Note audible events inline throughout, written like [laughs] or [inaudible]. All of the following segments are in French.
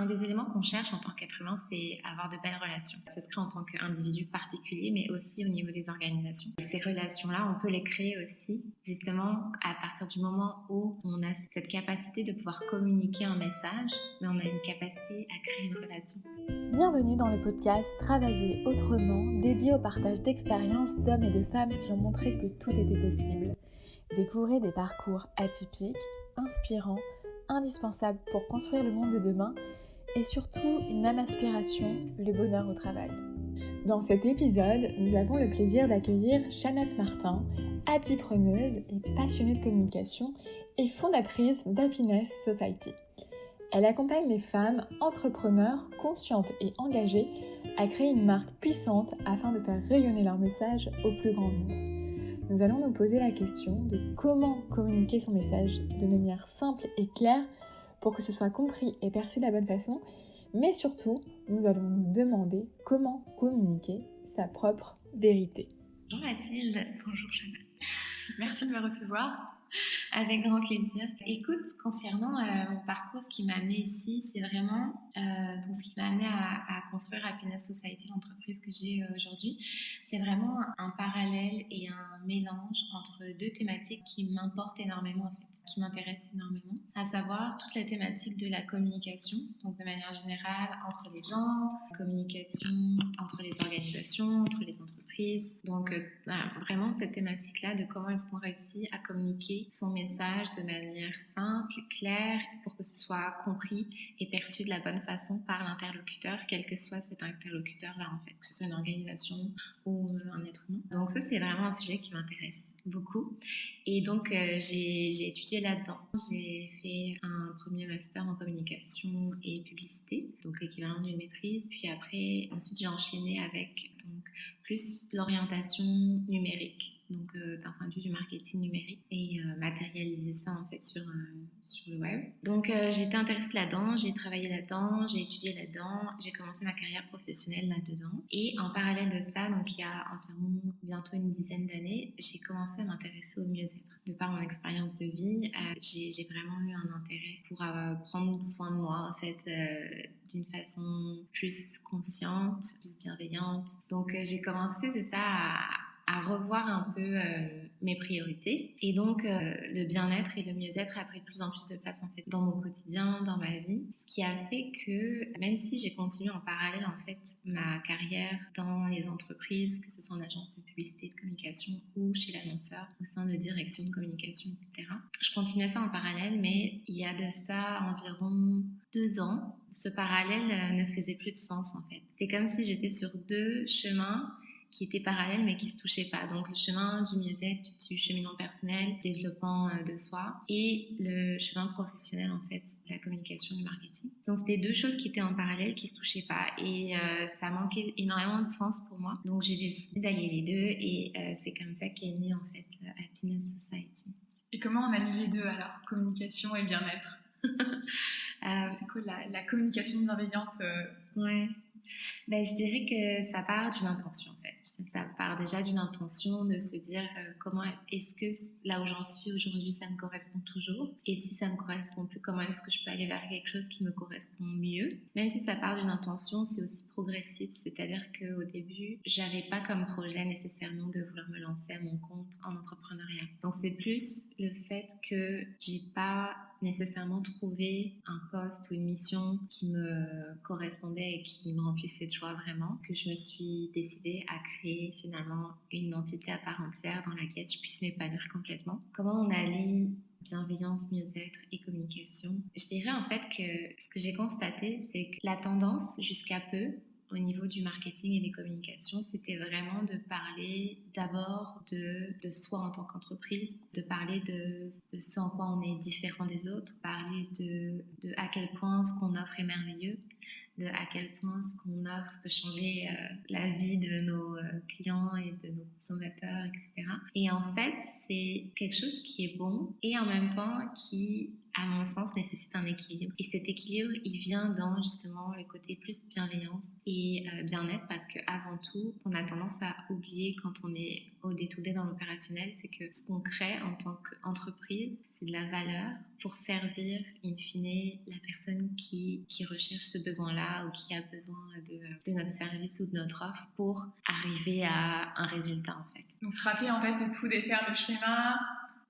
Un des éléments qu'on cherche en tant qu'être humain, c'est avoir de belles relations. Ça se crée en tant qu'individu particulier, mais aussi au niveau des organisations. Et ces relations-là, on peut les créer aussi, justement, à partir du moment où on a cette capacité de pouvoir communiquer un message, mais on a une capacité à créer une relation. Bienvenue dans le podcast Travailler autrement, dédié au partage d'expériences d'hommes et de femmes qui ont montré que tout était possible. Découvrez des parcours atypiques, inspirants, indispensables pour construire le monde de demain et surtout une même aspiration, le bonheur au travail. Dans cet épisode, nous avons le plaisir d'accueillir Jeannette Martin, happypreneuse et passionnée de communication et fondatrice d'Happiness Society. Elle accompagne les femmes entrepreneurs conscientes et engagées à créer une marque puissante afin de faire rayonner leur message au plus grand nombre. Nous allons nous poser la question de comment communiquer son message de manière simple et claire pour que ce soit compris et perçu de la bonne façon, mais surtout, nous allons nous demander comment communiquer sa propre vérité. Bonjour Mathilde, bonjour Chanel. Merci de me recevoir. Avec grand plaisir. Écoute, concernant euh, mon parcours, ce qui m'a amené ici, c'est vraiment euh, ce qui m'a amené à, construire Happiness Society, l'entreprise que j'ai euh, aujourd'hui. C'est vraiment un parallèle et un mélange entre deux thématiques qui m'importent énormément en fait qui m'intéresse énormément, à savoir toute la thématique de la communication, donc de manière générale entre les gens, communication entre les organisations, entre les entreprises. Donc euh, vraiment cette thématique-là de comment est-ce qu'on réussit à communiquer son message de manière simple, claire, pour que ce soit compris et perçu de la bonne façon par l'interlocuteur, quel que soit cet interlocuteur-là en fait, que ce soit une organisation ou euh, un être humain. Donc ça c'est vraiment un sujet qui m'intéresse beaucoup. Et donc, euh, j'ai étudié là-dedans. J'ai fait un premier master en communication et publicité, donc l'équivalent d'une maîtrise. Puis après, ensuite, j'ai enchaîné avec donc, plus l'orientation numérique donc euh, d'un point de vue du marketing numérique et euh, matérialiser ça en fait sur, euh, sur le web. Donc j'ai été intéressée là-dedans, j'ai travaillé là-dedans, j'ai étudié là-dedans, j'ai commencé ma carrière professionnelle là-dedans. Et en parallèle de ça, donc il y a environ bientôt une dizaine d'années, j'ai commencé à m'intéresser au mieux-être. De par mon expérience de vie, j'ai vraiment eu un intérêt pour prendre soin de moi en fait d'une façon plus consciente, plus bienveillante. Donc j'ai commencé, c'est ça, à à revoir un peu euh, mes priorités. Et donc, euh, le bien-être et le mieux-être a pris de plus en plus de place en fait dans mon quotidien, dans ma vie. Ce qui a fait que, même si j'ai continué en parallèle en fait ma carrière dans les entreprises, que ce soit en agence de publicité, de communication ou chez l'annonceur, au sein de direction de communication, etc. Je continuais ça en parallèle, mais il y a de ça environ deux ans, ce parallèle euh, ne faisait plus de sens en fait. C'était comme si j'étais sur deux chemins qui étaient parallèles mais qui se touchaient pas. Donc le chemin du mieux-être, du cheminement personnel, développement euh, de soi et le chemin professionnel en fait, la communication, du marketing. Donc c'était deux choses qui étaient en parallèle, qui se touchaient pas et euh, ça manquait énormément de sens pour moi. Donc j'ai décidé d'allier les deux et euh, c'est comme ça qu'est né en fait Happiness Society. Et comment on allie les deux alors, communication et bien-être? [laughs] C'est quoi la, la communication bienveillante Ouais. Ben, je dirais que ça part d'une intention en fait. Ça part déjà d'une intention de se dire euh, comment est-ce que là où j'en suis aujourd'hui ça me correspond toujours? Et si ça me correspond plus comment est-ce que je peux aller vers quelque chose qui me correspond mieux? Même si ça part d'une intention, c'est aussi progressif, c'est-à-dire qu'au début j'avais pas comme projet nécessairement de vouloir me lancer à mon compte en entrepreneuriat. Donc c'est plus le fait que j'ai pas nécessairement trouvé un poste ou une mission qui me correspondait et qui me remplissait de joie vraiment, que je me suis décidée à créer finalement une entité à part entière dans laquelle je puisse m'épanouir complètement? Comment on allie bienveillance, mieux-être et communication? Je dirais en fait que ce que j'ai constaté, c'est que la tendance jusqu'à peu au niveau du marketing et des communications, c'était vraiment de parler d'abord de, soi en tant qu'entreprise, de parler de, ce en quoi on est différent des autres, parler de à quel point ce qu'on offre est merveilleux, de à quel point ce qu'on offre peut changer euh, la vie de nos euh, clients et de nos consommateurs, etc. Et en fait, c'est quelque chose qui est bon et en même temps qui à mon sens, nécessite un équilibre. Et cet équilibre, il vient dans justement le côté plus bienveillance et euh, bien-être parce qu'avant tout, on a tendance à oublier quand on est au détourné dans l'opérationnel, c'est que ce qu'on crée en tant qu'entreprise, c'est de la valeur pour servir, in fine, la personne qui, qui recherche ce besoin-là ou qui a besoin de, de, notre service ou de notre offre pour arriver à un résultat, en fait. Donc, se rappeler, en fait, de tout défaire le schéma,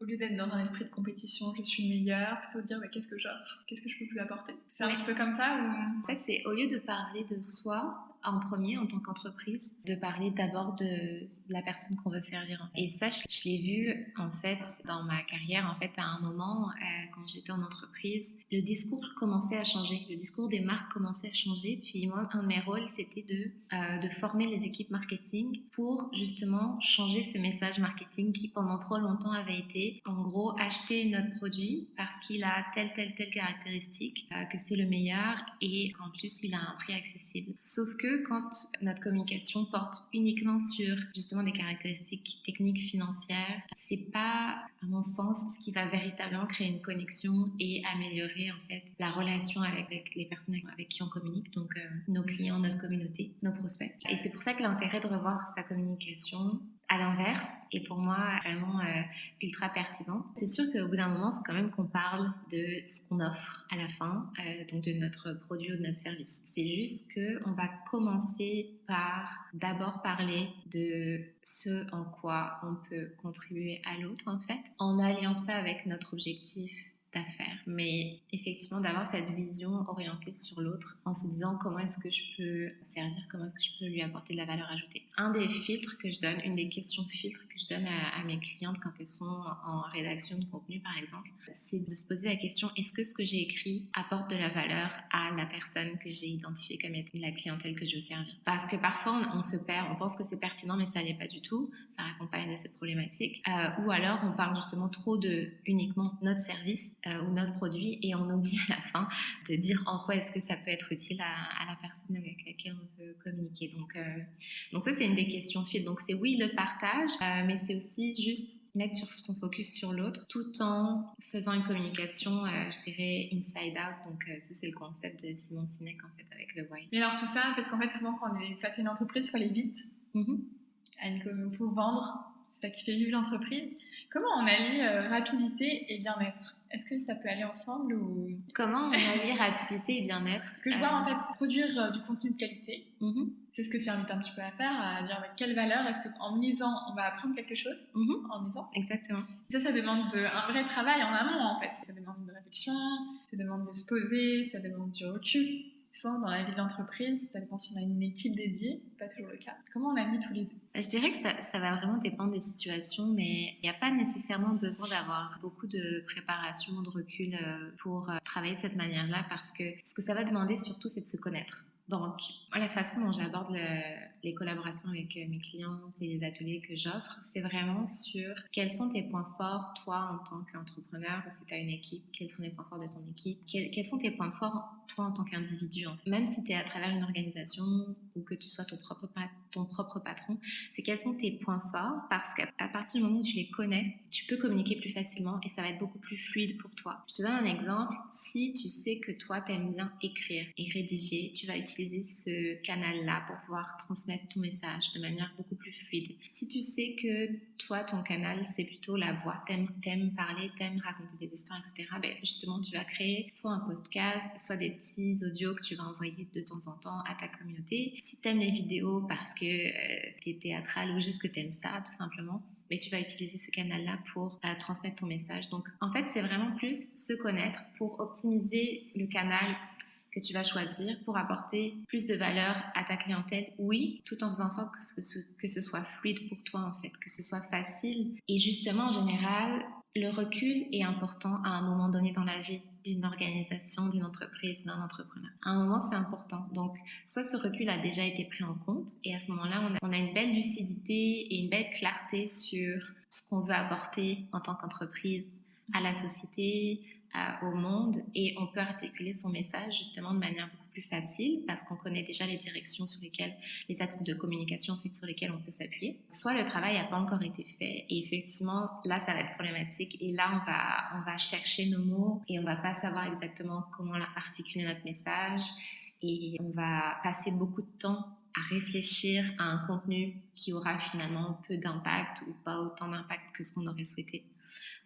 au lieu d'être dans un esprit de compétition, je suis meilleure, plutôt dire mais qu'est-ce que j'offre, qu'est-ce que je peux vous apporter? C'est un petit peu comme ça ou... En fait, c'est au lieu de parler de soi, en premier en tant qu'entreprise de parler d'abord de la personne qu'on veut servir. Et ça, je, l'ai vu en fait dans ma carrière. En fait, à un moment, euh, quand j'étais en entreprise, le discours commençait à changer. Le discours des marques commençait à changer. Puis moi, un de mes rôles, c'était de, euh, de former les équipes marketing pour justement changer ce message marketing qui pendant trop longtemps avait été en gros acheter notre produit parce qu'il a telle, telle, telle caractéristique, euh, que c'est le meilleur et qu'en plus il a un prix accessible. Sauf que quand notre communication porte uniquement sur justement des caractéristiques techniques financières, c'est pas, à mon sens, ce qui va véritablement créer une connexion et améliorer en fait la relation avec, les personnes avec qui on communique, donc euh, nos clients, notre communauté, nos prospects. Et c'est pour ça que l'intérêt de revoir sa communication à l'inverse est pour moi vraiment euh, ultra pertinent. C'est sûr qu'au bout d'un moment, il faut quand même qu'on parle de ce qu'on offre à la fin, euh, donc de notre produit ou de notre service. C'est juste qu'on va commencer par d'abord parler de ce en quoi on peut contribuer à l'autre en fait, en alliant ça avec notre objectif d'affaires. Mais effectivement, d'avoir cette vision orientée sur l'autre en se disant comment est-ce que je peux servir, comment est-ce que je peux lui apporter de la valeur ajoutée. Un des filtres que je donne, une des questions filtres que je donne à, mes clientes quand elles sont en rédaction de contenu, par exemple, c'est de se poser la question est-ce que ce que j'ai écrit apporte de la valeur à la personne que j'ai identifiée comme étant la clientèle que je veux servir? Parce que parfois, on, se perd, on pense que c'est pertinent, mais ça n'est pas du tout. Ça une de ces problématiques. Euh, ou alors, on parle justement trop de uniquement notre service euh, ou notre produit et on oublie [laughs] à la fin de dire en quoi est-ce que ça peut être utile à, la personne avec laquelle on veut communiquer. Donc, euh, donc ça, c'est une des questions fil. Donc c'est oui le partage, euh, mais c'est aussi juste mettre sur son focus sur l'autre tout en faisant une communication, je dirais, inside out. Donc ça, c'est le concept de Simon Sinek en fait avec le why. Mais alors tout ça, parce qu'en fait souvent quand on est face à une entreprise, il faut aller vite. Il faut vendre, c'est ça qui fait vivre l'entreprise. Comment on allie rapidité et bien-être? Est-ce que ça peut aller ensemble ou Comment on allie rapidité et bien-être Parce que je vois en fait produire euh, du contenu de qualité. Mm-hmm. C'est ce que tu invites un petit peu à faire, à dire quelle valeur est-ce qu'en lisant on va apprendre quelque chose mm-hmm. en lisant? Exactement. Ça, ça demande un vrai travail en amont en fait. Ça demande de réflexion, ça demande de se poser, ça demande du recul souvent dans la vie d'entreprise, ça dépend si on a une équipe dédiée, pas toujours le cas. Comment on a mis tous les deux? Je dirais que ça, ça, va vraiment dépendre des situations, mais il n'y a pas nécessairement besoin d'avoir beaucoup de préparation, de recul euh, pour euh, travailler de cette manière-là, parce que ce que ça va demander surtout, c'est de se connaître. Donc, la façon dont j'aborde les collaborations avec euh, mes clients et les ateliers que j'offre, c'est vraiment sur quels sont tes points forts, toi, en tant qu'entrepreneur, ou si tu as une équipe, quels sont les points forts de ton équipe, quels, sont tes points forts, toi, en tant qu'individu. Même si tu es à travers une organisation ou que tu sois ton propre, ton propre patron, c'est quels sont tes points forts, parce qu'à partir du moment où tu les connais, tu peux communiquer plus facilement et ça va être beaucoup plus fluide pour toi. Je te donne un exemple. Si tu sais que toi, tu aimes bien écrire et rédiger, tu vas utiliser ce canal-là pour pouvoir transmettre ton message de manière beaucoup plus fluide. Si tu sais que toi, ton canal, c'est plutôt la voix, t'aimes, t'aimes parler, t'aimes raconter des histoires, etc., ben justement, tu vas créer soit un podcast, soit des petits audios que tu vas envoyer de temps en temps à ta communauté. Si t'aimes les vidéos parce que euh, tu es théâtral ou juste que t'aimes ça, tout simplement, mais tu vas utiliser ce canal-là pour euh, transmettre ton message. Donc, en fait, c'est vraiment plus se connaître pour optimiser le canal que tu vas choisir pour apporter plus de valeur à ta clientèle, oui, tout en faisant en sorte que ce, que ce soit fluide pour toi en fait, que ce soit facile. Et justement, en général, le recul est important à un moment donné dans la vie d'une organisation, d'une entreprise, d'un entrepreneur. À un moment, c'est important. Donc, soit ce recul a déjà été pris en compte et à ce moment-là, on a, une belle lucidité et une belle clarté sur ce qu'on veut apporter en tant qu'entreprise à la société, au monde et on peut articuler son message justement de manière beaucoup facile parce qu'on connaît déjà les directions sur lesquelles, les axes de communication sur lesquels on peut s'appuyer. Soit le travail n'a pas encore été fait et effectivement là ça va être problématique et là on va, on va chercher nos mots et on va pas savoir exactement comment articuler notre message et on va passer beaucoup de temps à réfléchir à un contenu qui aura finalement peu d'impact ou pas autant d'impact que ce qu'on aurait souhaité.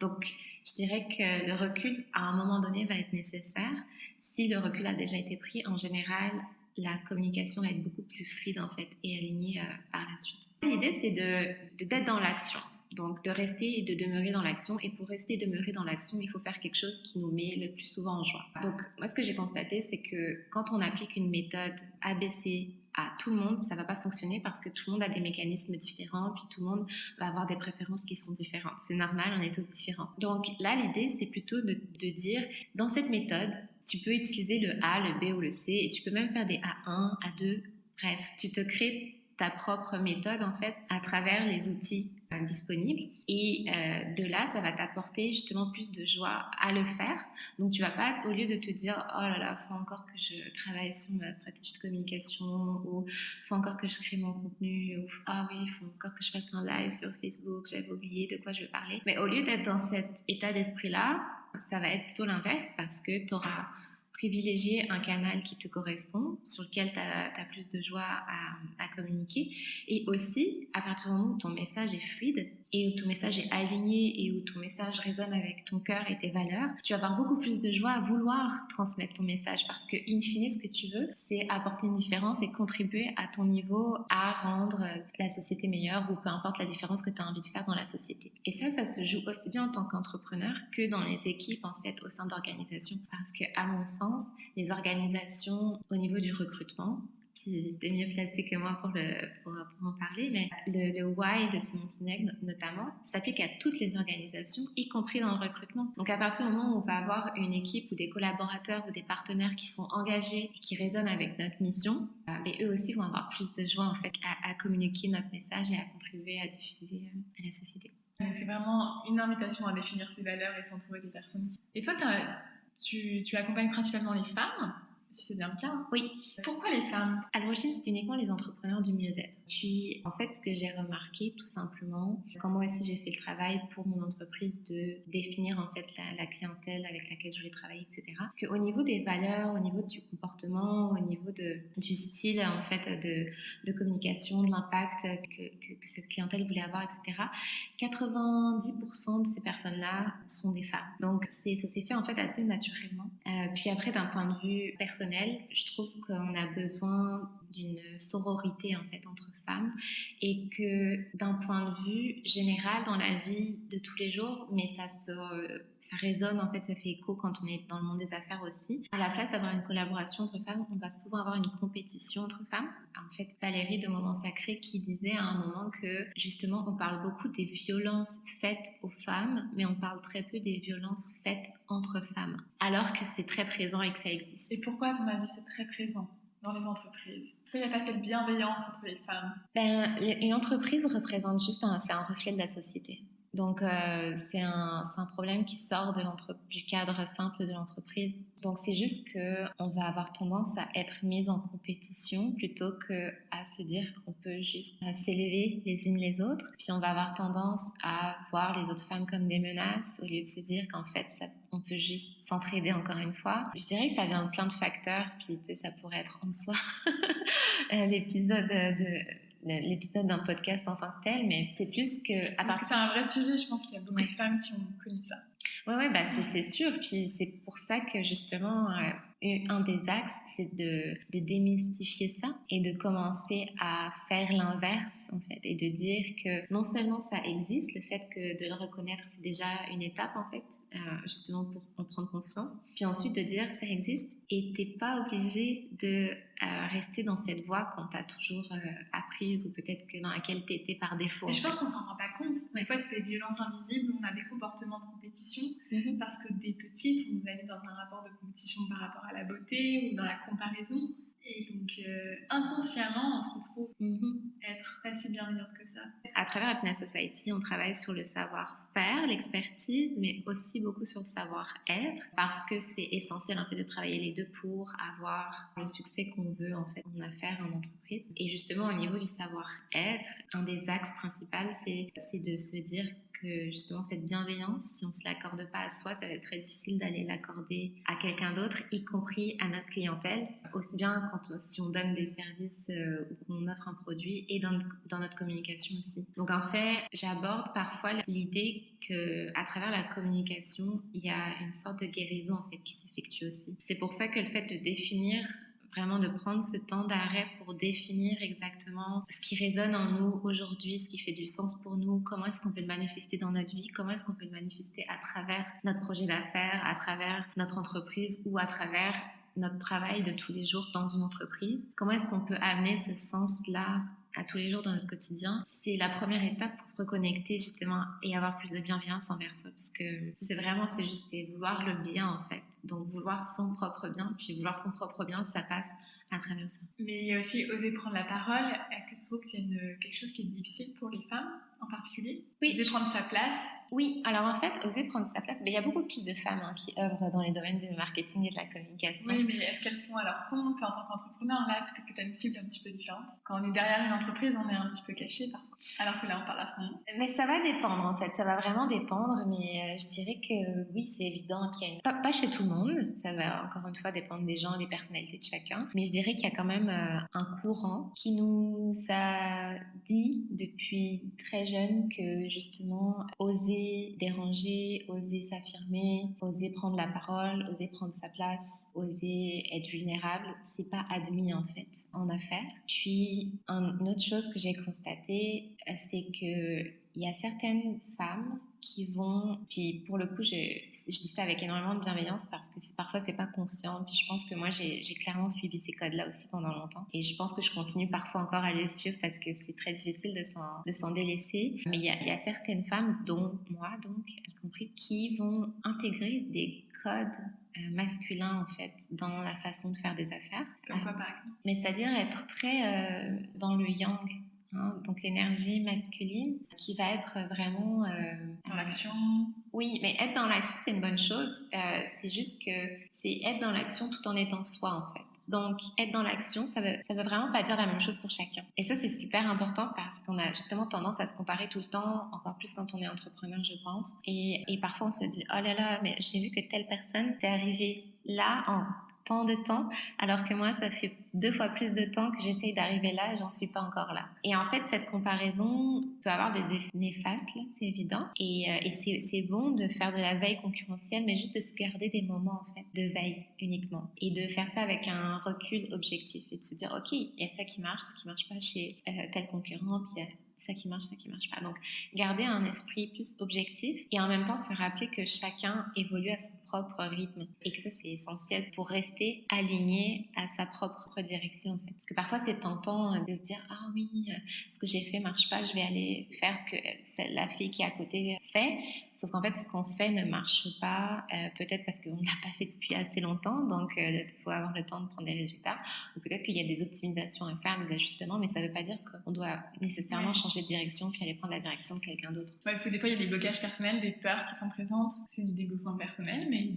Donc, je dirais que le recul, à un moment donné, va être nécessaire. Si le recul a déjà été pris, en général, la communication va être beaucoup plus fluide en fait et alignée euh, par la suite. L'idée, c'est de d'être dans l'action. Donc, de rester et de demeurer dans l'action. Et pour rester et demeurer dans l'action, il faut faire quelque chose qui nous met le plus souvent en joie. Donc, moi, ce que j'ai constaté, c'est que quand on applique une méthode ABC à tout le monde, ça va pas fonctionner parce que tout le monde a des mécanismes différents, puis tout le monde va avoir des préférences qui sont différentes. C'est normal, on est tous différents. Donc là, l'idée, c'est plutôt de, de, dire, dans cette méthode, tu peux utiliser le A, le B ou le C, et tu peux même faire des A1, A2, bref, tu te crées ta propre méthode en fait à travers les outils disponible. Et euh, de là, ça va t'apporter justement plus de joie à le faire. Donc, tu vas pas, au lieu de te dire, oh là là, faut encore que je travaille sur ma stratégie de communication, ou faut encore que je crée mon contenu, ou ah oui, faut encore que je fasse un live sur Facebook, j'avais oublié de quoi je veux parler. Mais au lieu d'être dans cet état d'esprit-là, ça va être plutôt l'inverse parce que tu auras privilégier un canal qui te correspond, sur lequel tu as, plus de joie à, à, communiquer. Et aussi, à partir du moment où ton message est fluide et où ton message est aligné et où ton message résonne avec ton cœur et tes valeurs, tu vas avoir beaucoup plus de joie à vouloir transmettre ton message parce que, in fine, ce que tu veux, c'est apporter une différence et contribuer à ton niveau à rendre la société meilleure ou peu importe la différence que tu as envie de faire dans la société. Et ça, ça se joue aussi bien en tant qu'entrepreneur que dans les équipes, en fait, au sein d'organisations. Parce que, à mon sens, les organisations au niveau du recrutement. Puis es mieux placé que moi pour, en parler, mais le, why de Simon Sinek notamment s'applique à toutes les organisations, y compris dans le recrutement. Donc à partir du moment où on va avoir une équipe ou des collaborateurs ou des partenaires qui sont engagés et qui résonnent avec notre mission, mais euh, eux aussi vont avoir plus de joie en fait à, à communiquer notre message et à contribuer à diffuser euh, à la société. C'est vraiment une invitation à définir ses valeurs et s'entourer des personnes. Et toi, tu accompagnes principalement les femmes si c'est bien le cas. Hein. Oui. Pourquoi les femmes? À l'origine, c'est uniquement les entrepreneurs du mieux-être. Puis, en fait, ce que j'ai remarqué, tout simplement, quand moi aussi j'ai fait le travail pour mon entreprise de définir en fait la, clientèle avec laquelle je voulais travailler, etc., qu'au niveau des valeurs, au niveau du comportement, au niveau de, du style en fait de, de communication, de l'impact que, que, que, cette clientèle voulait avoir, etc., 90% de ces personnes-là sont des femmes. Donc, ça s'est fait en fait assez naturellement. Euh, puis après, d'un point de vue personnel, je trouve qu'on a besoin d'une sororité en fait entre femmes et que d'un point de vue général dans la vie de tous les jours, mais ça se ça résonne en fait, ça fait écho quand on est dans le monde des affaires aussi. À la place d'avoir une collaboration entre femmes, on va souvent avoir une compétition entre femmes. En fait, Valérie de Moment Sacré qui disait à un moment que justement on parle beaucoup des violences faites aux femmes, mais on parle très peu des violences faites entre femmes, alors que c'est très présent et que ça existe. Et pourquoi, à ton avis, c'est très présent dans les entreprises? Pourquoi il n'y a pas cette bienveillance entre les femmes? Ben, Une entreprise représente juste un, c'est un reflet de la société. Donc, euh, c'est un, un, problème qui sort de du cadre simple de l'entreprise. Donc, c'est juste qu'on va avoir tendance à être mis en compétition plutôt qu'à se dire qu'on peut juste euh, s'élever les unes les autres. Puis, on va avoir tendance à voir les autres femmes comme des menaces au lieu de se dire qu'en fait, ça, on peut juste s'entraider encore une fois. Je dirais que ça vient de plein de facteurs. Puis, tu sais, ça pourrait être en soi [laughs] l'épisode de l'épisode d'un podcast en tant que tel, mais c'est plus que. À part... C'est un vrai sujet, je pense qu'il y a beaucoup de femmes qui ont connu ça. Oui, ouais, bah, c'est sûr. Puis c'est pour ça que justement, euh, un des axes, c'est de, de, démystifier ça et de commencer à faire l'inverse, en fait, et de dire que non seulement ça existe, le fait que de le reconnaître, c'est déjà une étape, en fait, euh, justement pour en prendre conscience. Puis ensuite de dire ça existe et t'es pas obligé de euh, rester dans cette voie qu'on t'a toujours euh, apprise ou peut-être que dans laquelle tu étais par défaut. je pense qu'on s'en rend pas compte. Des fois, c'est les violences invisibles, on a des comportements de compétition mm-hmm. parce que des petites, on nous a mis dans un rapport de compétition par rapport à la beauté ou dans la comparaison. Et donc, euh, inconsciemment, on se retrouve mm-hmm. être pas si bienveillante que ça. À travers Happiness Society, on travaille sur le savoir-faire, l'expertise, mais aussi beaucoup sur le savoir-être, parce que c'est essentiel en fait de travailler les deux pour avoir le succès qu'on veut en fait en affaires, en entreprise. Et justement, au niveau du savoir-être, un des axes principaux, c'est de se dire justement cette bienveillance, si on ne se l'accorde pas à soi, ça va être très difficile d'aller l'accorder à quelqu'un d'autre, y compris à notre clientèle, aussi bien quand si on donne des services euh, ou qu'on offre un produit et dans, dans, notre communication aussi. Donc en fait, j'aborde parfois l'idée que à travers la communication, il y a une sorte de guérison en fait qui s'effectue aussi. C'est pour ça que le fait de définir vraiment de prendre ce temps d'arrêt pour définir exactement ce qui résonne en nous aujourd'hui, ce qui fait du sens pour nous, comment est-ce qu'on peut le manifester dans notre vie, comment est-ce qu'on peut le manifester à travers notre projet d'affaires, à travers notre entreprise ou à travers notre travail de tous les jours dans une entreprise? Comment est-ce qu'on peut amener ce sens-là à tous les jours dans notre quotidien, c'est la première étape pour se reconnecter justement et avoir plus de bienveillance envers soi. Parce que c'est vraiment, c'est juste vouloir le bien en fait. Donc vouloir son propre bien, puis vouloir son propre bien, ça passe à travers ça. Mais il y a aussi oser prendre la parole. Est-ce que tu trouves que c'est quelque chose qui est difficile pour les femmes en particulier? Oui. Oser prendre sa place? Oui, alors en fait, oser prendre sa place, mais il y a beaucoup plus de femmes hein, qui œuvrent dans les domaines du marketing et de la communication. Oui, mais est-ce qu'elles sont à leur compte en tant qu'entrepreneur? Là, peut-être que tu as une cible un petit peu différente. Quand on est derrière une entreprise, on est un petit peu caché parfois, alors que là, on parle à son nom. Mais ça va dépendre en fait, ça va vraiment dépendre, mais euh, je dirais que oui, c'est évident qu'il y a une... Pas, chez tout le monde, ça va encore une fois dépendre des gens, des personnalités de chacun, mais je dirais qu'il y a quand même euh, un courant qui nous a dit depuis très jeune que justement oser déranger oser s'affirmer, oser prendre la parole, oser prendre sa place, oser être vulnérable, c'est pas admis en fait en affaires. Puis une autre chose que j'ai constaté, c'est que il y a certaines femmes qui vont, puis pour le coup, je, je dis ça avec énormément de bienveillance parce que parfois c'est pas conscient. Puis je pense que moi j'ai clairement suivi ces codes-là aussi pendant longtemps. Et je pense que je continue parfois encore à les suivre parce que c'est très difficile de s'en délaisser. Mais il y, a, il y a certaines femmes, dont moi donc, y compris, qui vont intégrer des codes euh, masculins en fait dans la façon de faire des affaires. Comme quoi par exemple Mais c'est-à-dire être très euh, dans le yang Hein, donc l'énergie masculine qui va être vraiment euh, dans l'action. Oui, mais être dans l'action c'est une bonne chose. Euh, c'est juste que c'est être dans l'action tout en étant soi en fait. Donc, être dans l'action, ça veut, ça veut vraiment pas dire la même chose pour chacun. Et ça, c'est super important parce qu'on a justement tendance à se comparer tout le temps, encore plus quand on est entrepreneur, je pense. Et, et parfois, on se dit, oh là là, mais j'ai vu que telle personne est arrivée là en tant de temps, alors que moi, ça fait deux fois plus de temps que j'essaye d'arriver là et j'en suis pas encore là. Et en fait, cette comparaison peut avoir des effets néfastes, c'est évident. Et, euh, c'est bon de faire de la veille concurrentielle, mais juste de se garder des moments, en fait, de veille uniquement. Et de faire ça avec un recul objectif et de se dire, OK, il y a ça qui marche, ça qui marche pas chez euh, tel concurrent, puis il y a ça qui marche, ça qui marche pas. Donc, garder un esprit plus objectif et en même temps se rappeler que chacun évolue à son propre rythme et que ça, c'est essentiel pour rester aligné à sa propre direction, en fait. Parce que parfois, c'est tentant de se dire, ah oui, euh, ce que j'ai fait marche pas, je vais aller faire ce que la fille qui est à côté fait. Sauf qu'en fait, ce qu'on fait ne marche pas, euh, peut-être parce qu'on l'a [laughs] pas fait depuis assez longtemps, donc euh, il faut avoir le temps de prendre des résultats. Ou peut-être qu'il y a des optimisations à faire, des ajustements, mais ça ne veut pas dire qu'on doit nécessairement changer de direction puis aller prendre la direction de quelqu'un d'autre. Ouais, des fois, il y a des blocages personnels, des peurs qui sont présentes. C'est du développement personnel, mais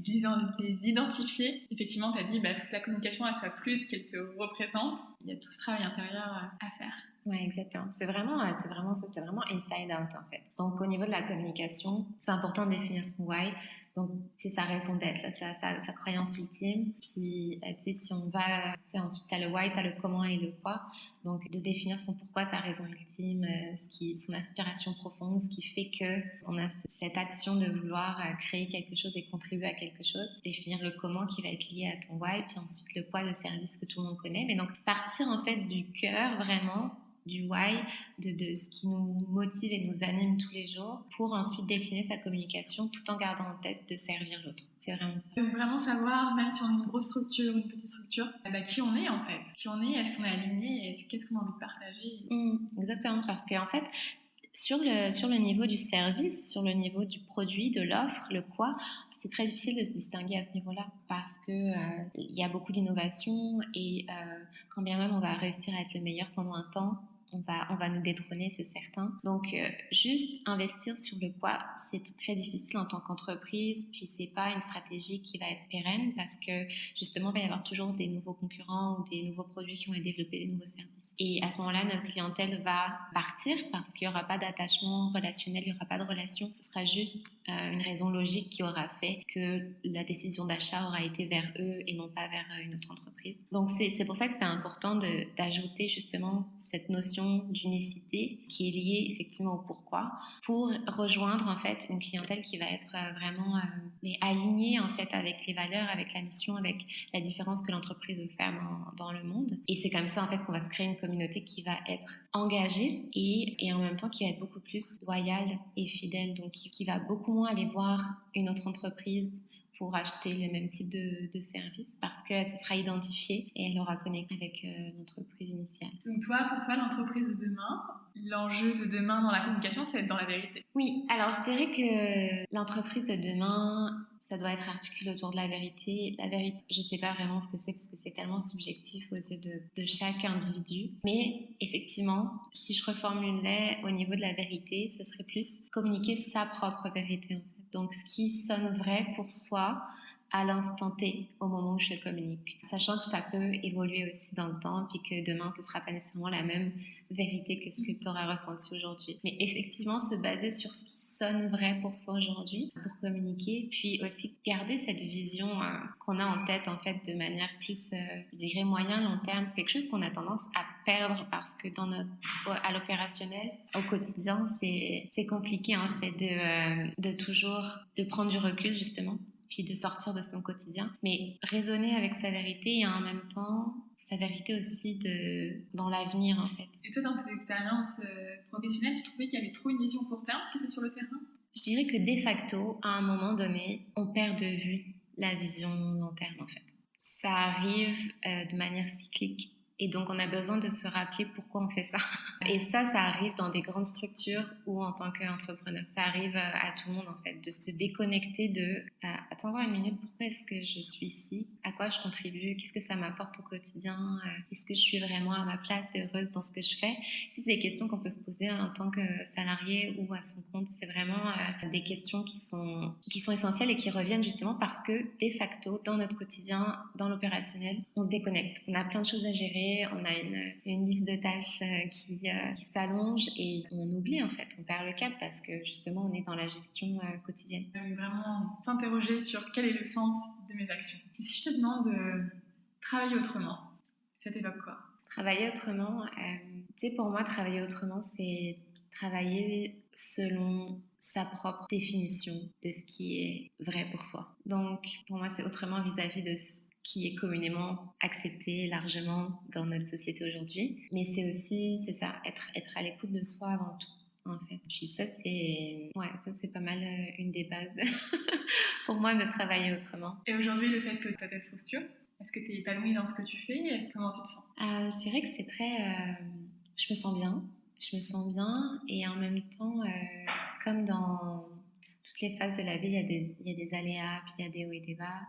les identifier. Effectivement, tu as dit bah, que la communication elle soit fluide, qu'elle te représente. Il y a tout ce travail intérieur à faire. Oui, exactement. C'est vraiment, c'est vraiment ça, c'est vraiment inside out en fait. Donc au niveau de la communication, c'est important de définir son why. Donc, c'est sa raison d'être, sa, sa, croyance ultime. Puis, tu sais, si on va, tu sais, ensuite, tu as le why, tu as le comment et le quoi. Donc, de définir son pourquoi, sa raison ultime, euh, ce qui, son aspiration profonde, ce qui fait que on a cette action de vouloir euh, créer quelque chose et contribuer à quelque chose. Définir le comment qui va être lié à ton why, puis ensuite le quoi, le service que tout le monde connaît. Mais donc, partir en fait du cœur vraiment du why, de, ce qui nous motive et nous anime tous les jours, pour ensuite décliner sa communication tout en gardant en tête de servir l'autre. C'est vraiment ça. Vraiment savoir, même si on a une grosse structure, une petite structure, eh ben, qui on est en fait. Qui on est, est-ce qu'on est aligné, qu'est-ce qu'on a envie de partager? Mmh, exactement, parce qu'en fait, sur le, sur le niveau du service, sur le niveau du produit, de l'offre, le quoi, c'est très difficile de se distinguer à ce niveau-là parce que euh, il y a beaucoup d'innovation et euh, quand bien même on va réussir à être le meilleur pendant un temps, on va, on va nous détrôner, c'est certain. Donc, euh, juste investir sur le quoi, c'est très difficile en tant qu'entreprise. Puis, c'est pas une stratégie qui va être pérenne parce que justement, il va y avoir toujours des nouveaux concurrents ou des nouveaux produits qui vont être développés, des nouveaux services. Et à ce moment-là, notre clientèle va partir parce qu'il n'y aura pas d'attachement relationnel, il n'y aura pas de relation. Ce sera juste euh, une raison logique qui aura fait que la décision d'achat aura été vers eux et non pas vers euh, une autre entreprise. Donc c'est pour ça que c'est important d'ajouter justement cette notion d'unicité qui est liée effectivement au pourquoi pour rejoindre en fait une clientèle qui va être euh, vraiment mais alignée en fait avec les valeurs, avec la mission, avec la différence que l'entreprise veut faire dans, dans le monde. Et c'est comme ça en fait qu'on va se créer une communauté qui va être engagée et, et en même temps qui va être beaucoup plus loyale et fidèle, donc qui, qui va beaucoup moins aller voir une autre entreprise pour acheter le même type de, de service parce qu'elle se sera identifiée et elle aura connecté avec euh, l'entreprise initiale. Donc toi, pour toi, l'entreprise de demain, l'enjeu de demain dans la communication, c'est être dans la vérité? Oui, alors je dirais que l'entreprise de demain, ça doit être articulé autour de la vérité. La vérité, je ne sais pas vraiment ce que c'est parce que c'est tellement subjectif aux yeux de, chaque individu. Mais effectivement, si je reformulais au niveau de la vérité, ce serait plus communiquer sa propre vérité. Donc ce qui sonne vrai pour soi à l'instant T, au moment où je communique. Sachant que ça peut évoluer aussi dans le temps, puis que demain, ce ne sera pas nécessairement la même vérité que ce que tu auras ressenti aujourd'hui. Mais effectivement, se baser sur ce qui sonne vrai pour soi aujourd'hui, pour communiquer, puis aussi garder cette vision euh, qu'on a en tête, en fait, de manière plus, euh, je dirais, moyen, long terme. C'est quelque chose qu'on a tendance à perdre parce que dans notre, à l'opérationnel, au quotidien, c'est compliqué, en fait, de, euh, de toujours, de prendre du recul, justement puis de sortir de son quotidien, mais raisonner avec sa vérité et en même temps sa vérité aussi de, dans l'avenir en fait. Et toi, dans tes expériences euh, professionnelles, tu trouvais qu'il y avait trop une vision court terme qui était sur le terrain? Je dirais que de facto, à un moment donné, on perd de vue la vision long terme en fait. Ça arrive euh, de manière cyclique et donc, on a besoin de se rappeler pourquoi on fait ça. Et ça, ça arrive dans des grandes structures ou en tant qu'entrepreneur. Ça arrive euh, à tout le monde, en fait, de se déconnecter de euh, Attends, voir une minute, pourquoi est-ce que je suis ici? À quoi je contribue? Qu'est-ce que ça m'apporte au quotidien? Euh, Est-ce que je suis vraiment à ma place et heureuse dans ce que je fais? C'est des questions qu'on peut se poser en tant que salarié ou à son compte. C'est vraiment des questions qui sont, qui sont essentielles et qui reviennent justement parce que, de facto, dans notre quotidien, dans l'opérationnel, on se déconnecte. On a plein de choses à gérer on a une, une liste de tâches euh, qui, euh, qui s'allonge et on oublie en fait, on perd le cap parce que justement on est dans la gestion euh, quotidienne. Vraiment s'interroger sur quel est le sens de mes actions. Et si je te demande de travailler autrement, ça t'évoque quoi? Travailler autrement, tu sais, pour moi, travailler autrement, c'est travailler selon sa propre définition de ce qui est vrai pour soi. Donc, pour moi, c'est autrement vis-à-vis -vis de ce qui est communément accepté largement dans notre société aujourd'hui. Mais c'est aussi, c'est ça, être, être à l'écoute de soi avant tout, en fait. Puis ça, c'est, ouais, ça, c'est pas mal euh, une des bases de [laughs] pour moi de travailler autrement. Et aujourd'hui, le fait que tu as ta structure, est-ce que tu es épanouie dans ce que tu fais Comment tu te sens? Euh, Je dirais que c'est très... Euh, je me sens bien. Je me sens bien et en même temps, euh, comme dans toutes les phases de la vie, il y, a des, il y a des aléas, puis il y a des hauts et des bas.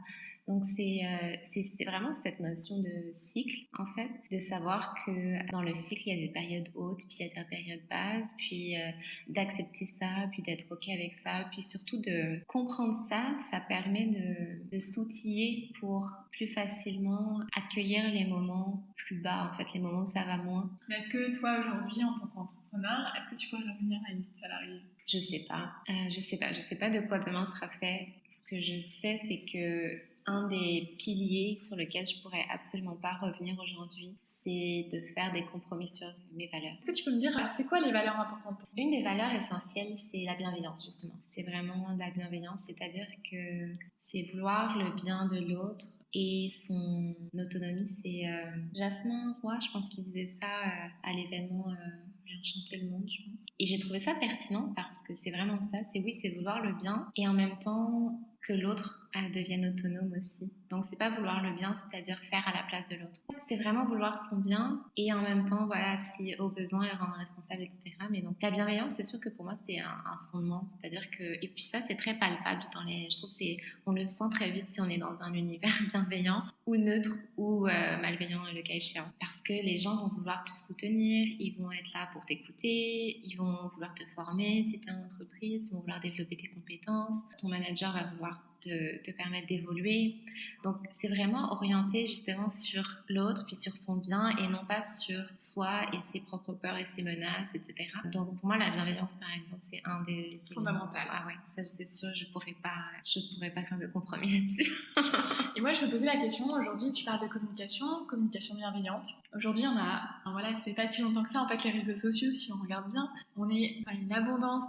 Donc euh, c'est vraiment cette notion de cycle, en fait, de savoir que dans le cycle, il y a des périodes hautes, puis il y a des périodes basses, puis euh, d'accepter ça, puis d'être OK avec ça, puis surtout de comprendre ça, ça permet de, de s'outiller pour plus facilement accueillir les moments plus bas, en fait, les moments où ça va moins. Mais est-ce que toi, aujourd'hui, en tant qu'entrepreneur, est-ce que tu pourrais revenir à une vie de salarié? Je sais pas. Euh, je sais pas. Je sais pas de quoi demain sera fait. Ce que je sais, c'est que un des piliers sur lequel je pourrais absolument pas revenir aujourd'hui, c'est de faire des compromis sur mes valeurs. Est-ce que tu peux me dire, c'est quoi les valeurs importantes pour Une des valeurs essentielles, c'est la bienveillance, justement. C'est vraiment la bienveillance, c'est-à-dire que c'est vouloir le bien de l'autre et son autonomie. C'est euh, Jasmin Roy, je pense qu'il disait ça euh, à l'événement. Euh, enchanter le monde, je pense. Et j'ai trouvé ça pertinent parce que c'est vraiment ça. C'est oui, c'est vouloir le bien et en même temps que l'autre devienne autonome aussi. Donc c'est pas vouloir le bien, c'est-à-dire faire à la place de l'autre. C'est vraiment vouloir son bien et en même temps, voilà, si au besoin, le rendre responsable, etc. Mais donc la bienveillance, c'est sûr que pour moi c'est un, fondement, c'est-à-dire que et puis ça c'est très palpable dans les, je trouve c'est, on le sent très vite si on est dans un univers [laughs] bienveillant ou neutre ou euh, malveillant le cas échéant, parce que les gens vont vouloir te soutenir, ils vont être là pour t'écouter, ils vont vouloir te former si tu es en entreprise, ils vont vouloir développer tes compétences, ton manager va vouloir macht te, te permettre d'évoluer. Donc, c'est vraiment orienté justement sur l'autre, puis sur son bien, et non pas sur soi et ses propres peurs et ses menaces, etc. Donc, pour moi, la bienveillance, par exemple, c'est un des Fondamental. Ah ouais, ça, c'est sûr, je pourrais pas, je pourrais pas faire de compromis là-dessus. [laughs] et moi, je me posais la question, aujourd'hui, tu parles de communication, communication bienveillante. Aujourd'hui, on a, voilà, c'est pas si longtemps que ça, en fait, les réseaux sociaux, si on regarde bien, on est à une abondance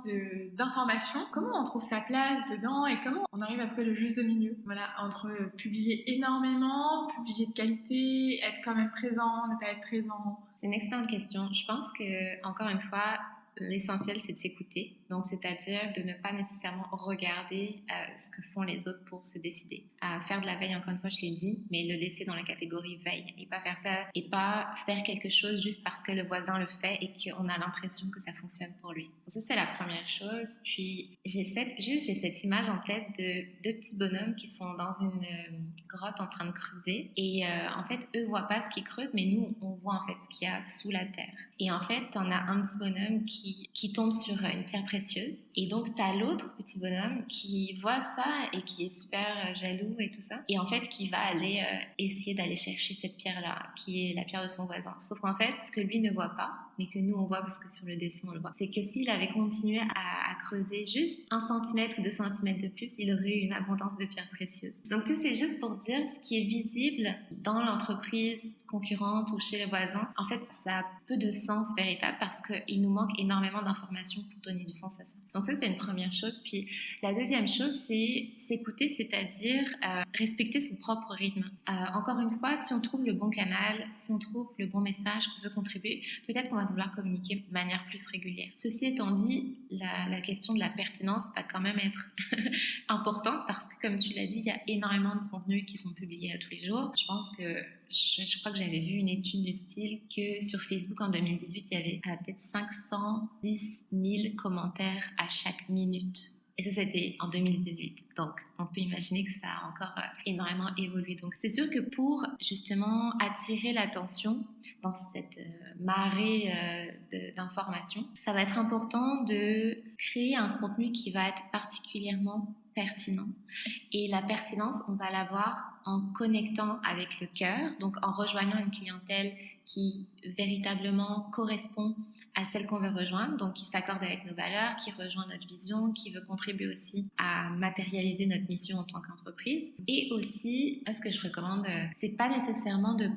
d'informations. Comment on trouve sa place dedans et comment on arrive à le juste milieu Voilà, entre publier énormément, publier de qualité, être quand même présent, ne pas être présent. C'est une excellente question. Je pense que, encore une fois, l'essentiel, c'est de s'écouter. Donc, c'est-à-dire de ne pas nécessairement regarder euh, ce que font les autres pour se décider. À faire de la veille, encore une fois, je l'ai dit, mais le laisser dans la catégorie veille et pas faire ça et pas faire quelque chose juste parce que le voisin le fait et qu'on a l'impression que ça fonctionne pour lui. Ça, c'est la première chose. Puis, j'ai cette, juste, j'ai cette image en tête de deux petits bonhommes qui sont dans une euh, grotte en train de creuser. Et euh, en fait, eux voient pas ce qu'ils creusent, mais nous, on voit en fait ce qu'il y a sous la terre. Et en fait, on a un petit bonhomme qui qui, tombe sur une pierre précieuse. Et donc, tu as l'autre petit bonhomme qui voit ça et qui est super euh, jaloux et tout ça. Et en fait, qui va aller euh, essayer d'aller chercher cette pierre-là, qui est la pierre de son voisin. Sauf qu'en fait, ce que lui ne voit pas, mais que nous on voit parce que sur le dessin on le voit, c'est que s'il avait continué à, creuser juste un centimètre ou deux centimètres de plus, il aurait eu une abondance de pierres précieuses. Donc c'est juste pour dire ce qui est visible dans l'entreprise concurrente ou chez les voisins, en fait, ça a peu de sens véritable parce qu'il nous manque énormément d'informations pour donner du sens à ça. Donc ça, c'est une première chose. Puis la deuxième chose, c'est s'écouter, c'est-à-dire euh, respecter son propre rythme. Euh, encore une fois, si on trouve le bon canal, si on trouve le bon message qu'on veut contribuer, peut-être qu'on va vouloir communiquer de manière plus régulière. Ceci étant dit, la, question de la pertinence va quand même être [laughs] importante parce que, comme tu l'as dit, il y a énormément de contenus qui sont publiés à tous les jours. Je pense que je, crois que j'avais vu une étude du style que sur Facebook en 2018, il y avait euh, peut-être 510 000 commentaires à chaque minute. Et ça, c'était en 2018. Donc, on peut imaginer que ça a encore euh, énormément évolué. Donc, c'est sûr que pour justement attirer l'attention dans cette euh, marée d'informations, ça va être important de créer un contenu qui va être particulièrement Et la pertinence, on va l'avoir en connectant avec le cœur, donc en rejoignant une clientèle qui véritablement correspond à celle qu'on veut rejoindre, donc qui s'accorde avec nos valeurs, qui rejoint notre vision, qui veut contribuer aussi à matérialiser notre mission en tant qu'entreprise. Et aussi, ce que je recommande, euh, c'est pas nécessairement de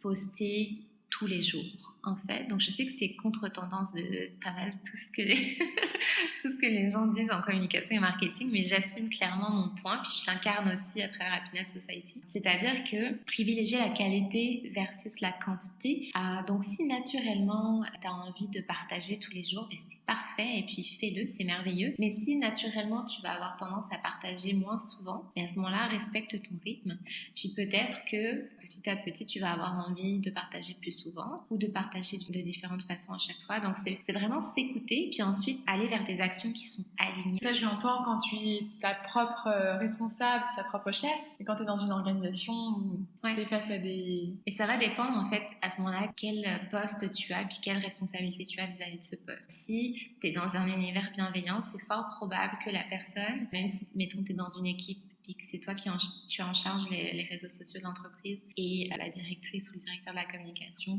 poster tous les jours, en fait. Donc, je sais que c'est contre-tendance de pas mal tout ce, que les [laughs] tout ce que les gens disent en communication et marketing, mais j'assume clairement mon point, puis je l'incarne aussi à travers Happiness Society. C'est-à-dire que privilégier la qualité versus la quantité. Ah, donc, si naturellement, tu as envie de partager tous les jours, ben, c'est parfait, et puis fais-le, c'est merveilleux. Mais si naturellement, tu vas avoir tendance à partager moins souvent, ben, à ce moment-là, respecte ton rythme. Puis peut-être que petit à petit, tu vas avoir envie de partager plus souvent ou de partager de différentes façons à chaque fois. Donc, c'est vraiment s'écouter, puis ensuite aller vers des actions qui sont alignées. Ça, je l'entends quand tu es ta propre euh, responsable, ta propre chef, et quand tu es dans une organisation où tu es face à des... Et ça va dépendre, en fait, à ce moment-là, quel poste tu as, puis quelle responsabilité tu as vis-à-vis de ce poste. Si tu es dans un univers bienveillant, c'est fort probable que la personne, même si, mettons, tu es dans une équipe puis que c'est toi qui en, tu en charge les, réseaux sociaux de l'entreprise et la directrice ou le directeur de la communication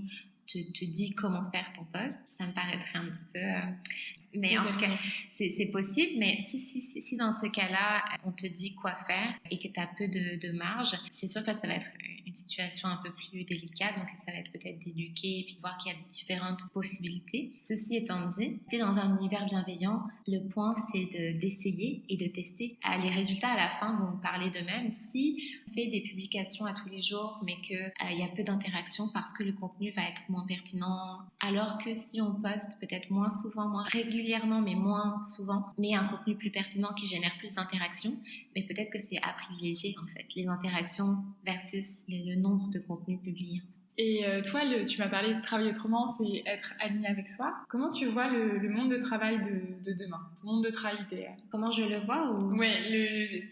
te, te, dit comment faire ton poste, ça me paraîtrait un petit peu... Mais en tout cas, c'est possible. Mais si, si, si, dans ce cas-là, on te dit quoi faire et que tu as peu de, de marge, c'est sûr que ça va être une situation un peu plus délicate. Donc, ça va être peut-être d'éduquer et puis voir qu'il y a différentes possibilités. Ceci étant dit, tu es dans un univers bienveillant, le point, c'est d'essayer et de tester. Ah, les résultats à la fin vont parler d'eux-mêmes. Si on fait des publications à tous les jours, mais qu'il euh, y a peu d'interaction parce que le contenu va être moins pertinent, alors que si on poste peut-être moins souvent, moins régulièrement, mais moins souvent, mais un contenu plus pertinent qui génère plus d'interactions, mais peut-être que c'est à privilégier en fait, les interactions versus le, nombre de contenus publiés. Et euh, toi, le, tu m'as parlé de travailler autrement, c'est être aligné avec soi. Comment tu vois le, monde de travail de, demain, le monde de travail idéal? Comment je le vois ou...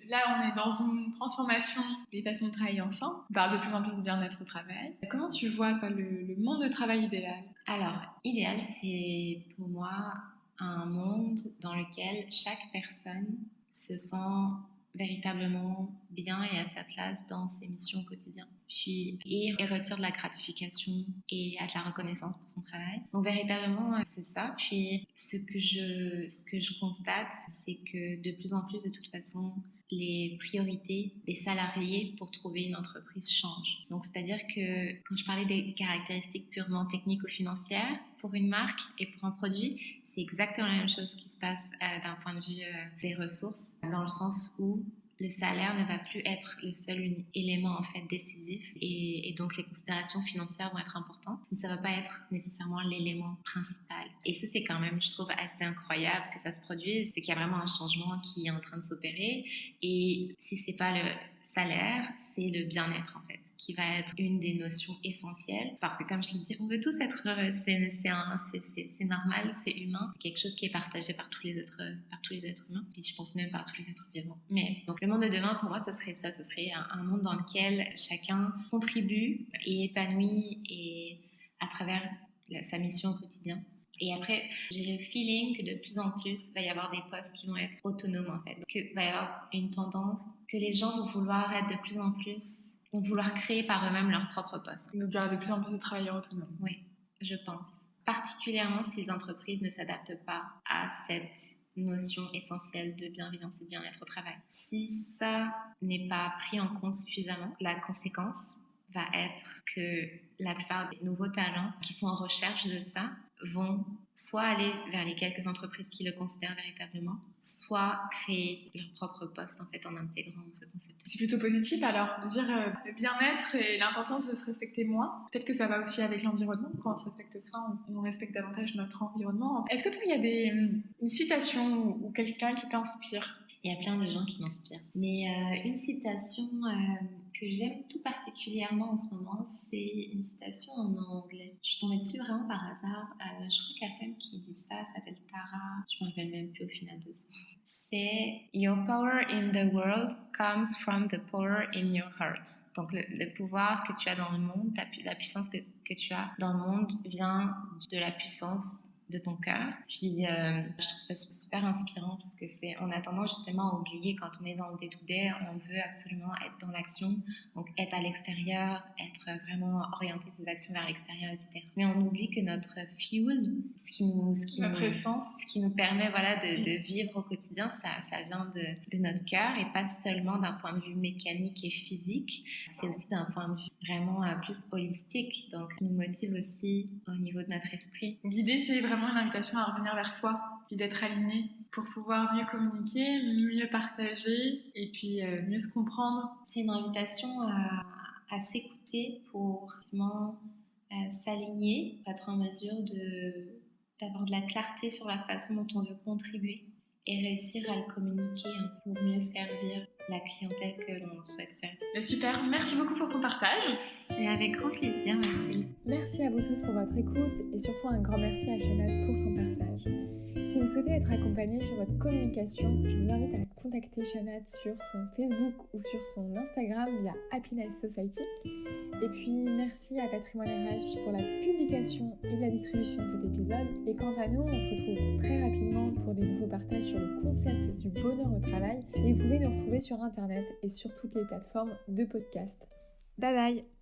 Là on est dans une transformation des façons de travailler ensemble. On parle de plus en plus de bien-être au travail. Comment tu vois toi le, monde de travail idéal? Alors, idéal, c'est pour moi un monde dans lequel chaque personne se sent véritablement bien et à sa place dans ses missions au quotidien. Puis, et, retire de la gratification et a de la reconnaissance pour son travail. Donc, véritablement, c'est ça. Puis, ce que je, ce que je constate, c'est que de plus en plus, de toute façon, les priorités des salariés pour trouver une entreprise changent. Donc, c'est-à-dire que quand je parlais des caractéristiques purement techniques ou financières pour une marque et pour un produit, c'est exactement la même chose qui se passe euh, d'un point de vue euh, des ressources, dans le sens où le salaire ne va plus être le seul élément en fait décisif et, donc les considérations financières vont être importantes, mais ça va pas être nécessairement l'élément principal. Et ça c'est quand même, je trouve, assez incroyable que ça se produise, c'est qu'il y a vraiment un changement qui est en train de s'opérer et si c'est pas le salaire, c'est le bien-être en fait, qui va être une des notions essentielles. Parce que comme je l'ai dit, on veut tous être heureux, c'est normal, c'est humain, c'est quelque chose qui est partagé par tous les êtres, par tous les êtres humains, puis je pense même par tous les êtres vivants. Mais donc le monde de demain, pour moi, ce serait ça, ce serait un, monde dans lequel chacun contribue et épanouit et à travers sa mission au quotidien. Et après, j'ai le feeling que de plus en plus, il va y avoir des postes qui vont être autonomes en fait. Donc, il va y avoir une tendance que les gens vont vouloir être de plus en plus, vont vouloir créer par eux-mêmes leur propre poste. Donc, il y aura de plus en plus de travailleurs autonomes. Oui, je pense. Particulièrement si les entreprises ne s'adaptent pas à cette notion essentielle de bienveillance et de bien-être au travail. Si ça n'est pas pris en compte suffisamment, la conséquence va être que la plupart des nouveaux talents qui sont en recherche de ça vont soit aller vers les quelques entreprises qui le considèrent véritablement, soit créer leur propre poste en fait en intégrant ce concept. C'est plutôt positif alors dire euh, le bien-être et l'importance de se respecter moins. Peut-être que ça va aussi avec l'environnement. Quand on se respecte soi, on, respecte davantage notre environnement. Est-ce que toi il y a des, une citation ou quelqu'un qui t'inspire? Il y a plein de gens qui m'inspirent. Mais euh, une citation euh, que j'aime tout particulièrement en ce moment, c'est une citation en anglais. Je suis tombée dessus vraiment par hasard. Euh, je crois que la femme qui dit ça s'appelle Tara. Je me rappelle même plus au final de son. C'est Your power in the world comes from the power in your heart. Donc le, pouvoir que tu as dans le monde, la puissance que, que tu as dans le monde vient de la puissance de ton cœur. Puis euh, je trouve ça super inspirant parce que c'est, on a tendance justement à oublier quand on est dans le dédoudé, on veut absolument être dans l'action, donc être à l'extérieur, être vraiment orienter ses actions vers l'extérieur, etc. Mais on oublie que notre fuel, ce qui nous, ce qui, nous, ce qui nous permet voilà de, de, vivre au quotidien, ça, ça vient de, de notre cœur et pas seulement d'un point de vue mécanique et physique, c'est aussi d'un point de vue vraiment euh, plus holistique, donc nous motive aussi au niveau de notre esprit. L'idée c'est vraiment une invitation à revenir vers soi, puis d'être aligné pour pouvoir mieux communiquer, mieux partager et puis euh, mieux se comprendre. C'est une invitation à, s'écouter pour euh, s'aligner, être en mesure d'avoir de la clarté sur la façon dont on veut contribuer et réussir à le communiquer pour mieux servir la clientèle que l'on souhaite servir. Super, merci beaucoup pour ton partage. Et avec grand plaisir, Mathilde. Merci à vous tous pour votre écoute et surtout un grand merci à Chanel pour son partage. Si vous souhaitez être accompagné sur votre communication, je vous invite à contacter Shanat sur son Facebook ou sur son Instagram via Happiness Society. Et puis merci à Patrimoine RH pour la publication et la distribution de cet épisode. Et quant à nous, on se retrouve très rapidement pour des nouveaux partages sur le concept du bonheur au travail. Et vous pouvez nous retrouver sur Internet et sur toutes les plateformes de podcast. Bye bye